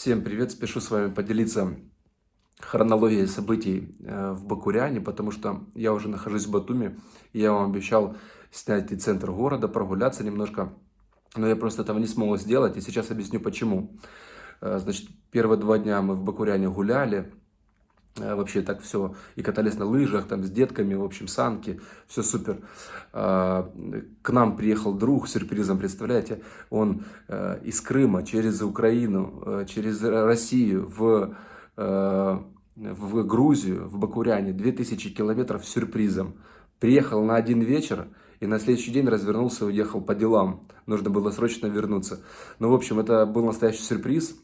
Всем привет! Спешу с вами поделиться хронологией событий э, в Бакуряне, потому что я уже нахожусь в Батуми, и я вам обещал снять и центр города, прогуляться немножко, но я просто этого не смог сделать, и сейчас объясню почему. Э, значит, первые два дня мы в Бакуряне гуляли, вообще так все, и катались на лыжах, там с детками, в общем, санки, все супер. К нам приехал друг сюрпризом, представляете, он из Крыма через Украину, через Россию в в Грузию, в Бакуряне, 2000 километров сюрпризом. Приехал на один вечер и на следующий день развернулся и уехал по делам. Нужно было срочно вернуться. Ну, в общем, это был настоящий сюрприз.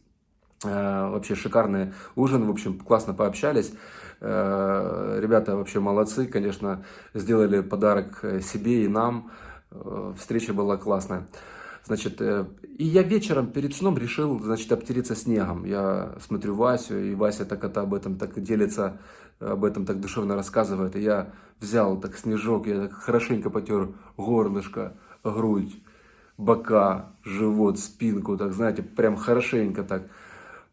Э, вообще шикарный ужин, в общем, классно пообщались. Э, ребята вообще молодцы, конечно, сделали подарок себе и нам. Э, встреча была классная. Значит, э, и я вечером перед сном решил, значит, обтереться снегом. Я смотрю Васю, и Вася так это об этом так делится, об этом так душевно рассказывает. И я взял так снежок, я так хорошенько потер горлышко, грудь, бока, живот, спинку, так, знаете, прям хорошенько так.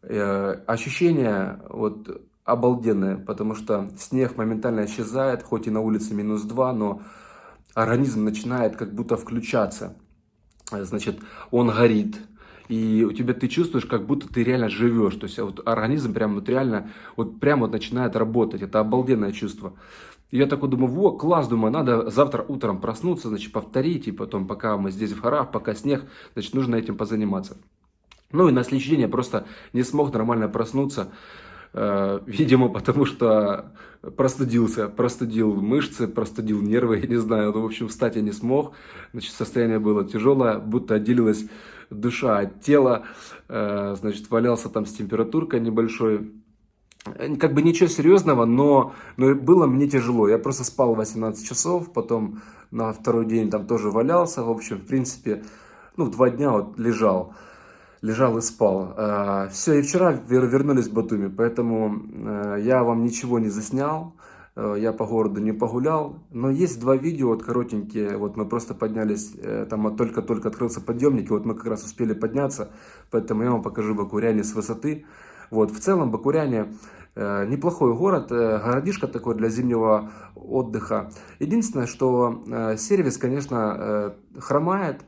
Э, ощущение вот обалденное, потому что снег моментально исчезает, хоть и на улице минус 2, но организм начинает как будто включаться значит, он горит, и у тебя ты чувствуешь, как будто ты реально живешь, то есть вот организм прям вот реально, вот прям вот начинает работать, это обалденное чувство. И я такой думаю, во, класс, думаю, надо завтра утром проснуться, значит, повторить, и потом, пока мы здесь в горах, пока снег, значит, нужно этим позаниматься. Ну и на следующий день я просто не смог нормально проснуться, Э, видимо, потому что простудился, простудил мышцы, простудил нервы, я не знаю, ну, в общем, встать я не смог, значит, состояние было тяжелое, будто отделилась душа от тела, э, значит, валялся там с температуркой небольшой, э, как бы ничего серьезного, но, но было мне тяжело. Я просто спал 18 часов, потом на второй день там тоже валялся. В общем, в принципе, ну, два дня вот лежал лежал и спал. Э, Все, и вчера вернулись в Батуми, поэтому э, я вам ничего не заснял, э, я по городу не погулял, но есть два видео, вот коротенькие, вот мы просто поднялись, там только-только открылся подъемник, и вот мы как раз успели подняться, поэтому я вам покажу Бакуряне с высоты. Вот, в целом Бакуряне неплохой город, городишко такой для зимнего отдыха. Единственное, что сервис, конечно, хромает,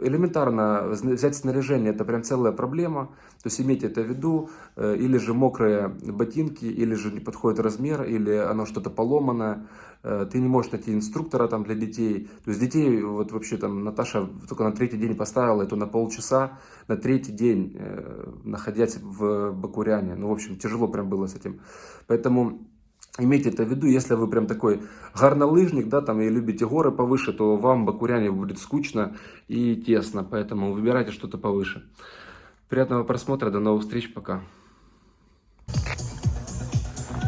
элементарно взять снаряжение, это прям целая проблема, то есть имейте это в виду, э, или же мокрые ботинки, или же не подходит размер, или оно что-то поломано, э, ты не можешь найти инструктора там для детей, то есть детей, вот вообще там Наташа только на третий день поставила это на полчаса, на третий день, э, находясь в Бакуряне, ну в общем тяжело прям было с этим, поэтому Имейте это в виду, если вы прям такой горнолыжник, да, там, и любите горы повыше, то вам Бакуряне будет скучно и тесно, поэтому выбирайте что-то повыше. Приятного просмотра, до новых встреч, пока.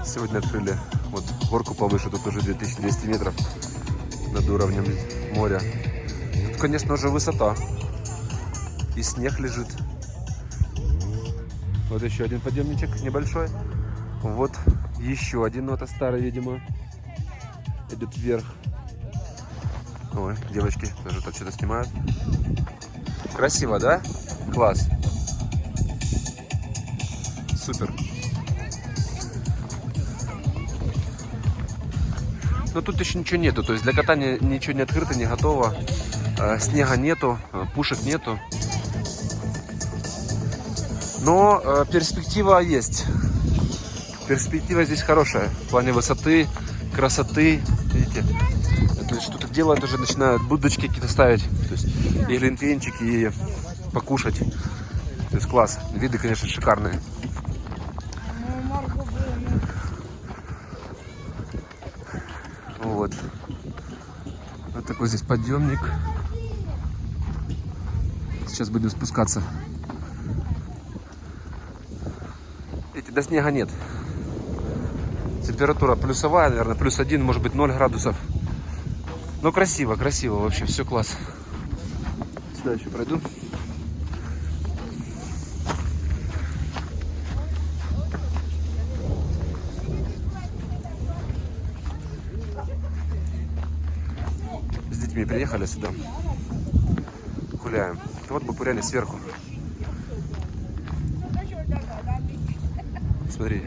Сегодня открыли вот горку повыше, тут уже 2200 метров над уровнем моря. Тут, конечно, уже высота. И снег лежит. Вот еще один подъемничек небольшой. Вот еще один, но это старый, видимо, идет вверх. Ой, девочки тоже тут что-то снимают. Красиво, да? Класс. Супер. Но тут еще ничего нету, то есть для катания ничего не открыто, не готово. Э, снега нету, э, пушек нету. Но э, перспектива есть. Перспектива здесь хорошая. В плане высоты, красоты. Видите? Что-то делают уже, начинают будочки какие-то ставить. То есть и глинтвейнчики, и покушать. То есть класс. Виды, конечно, шикарные. Вот. Вот такой здесь подъемник. Сейчас будем спускаться. Видите, до снега нет. Температура плюсовая, наверное, плюс один, может быть 0 градусов. Но красиво, красиво вообще, все класс. Сюда еще пройду. С детьми приехали сюда. Гуляем. Вот бы гуляли сверху. Смотри.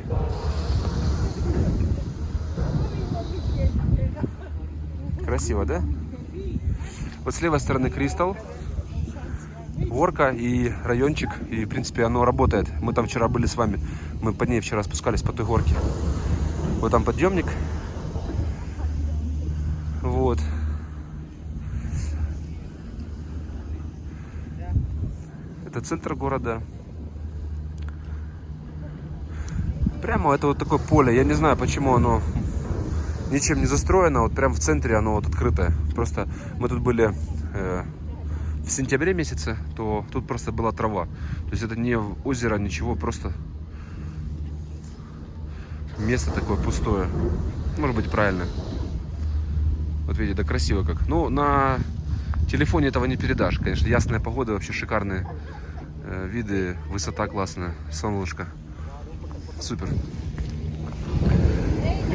Красиво, да? Вот с левой стороны Кристалл, горка и райончик, и, в принципе, оно работает. Мы там вчера были с вами, мы по ней вчера спускались по той горке. Вот там подъемник. Вот. Это центр города. Прямо это вот такое поле. Я не знаю, почему оно ничем не застроено. Вот прямо в центре оно вот открытое. Просто мы тут были э, в сентябре месяце, то тут просто была трава. То есть это не озеро, ничего, просто место такое пустое. Может быть правильно. Вот видите, да красиво как. Ну, на телефоне этого не передашь. Конечно, ясная погода, вообще шикарные э, виды, высота классная, солнышко. Супер.